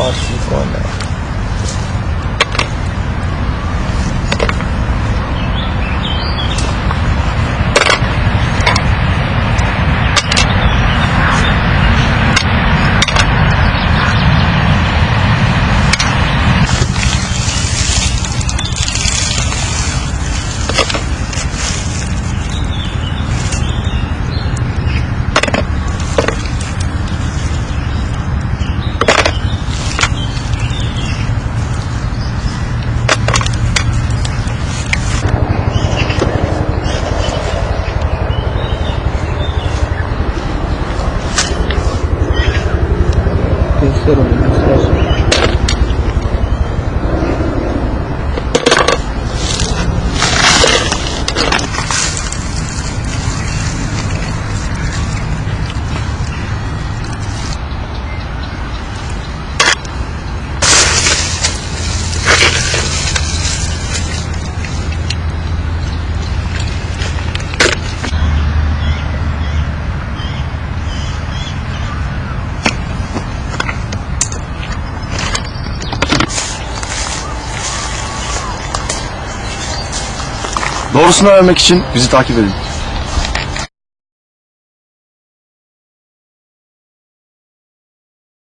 好习惯的。Terceiro, Doğrusunu öğrenmek için bizi takip edin.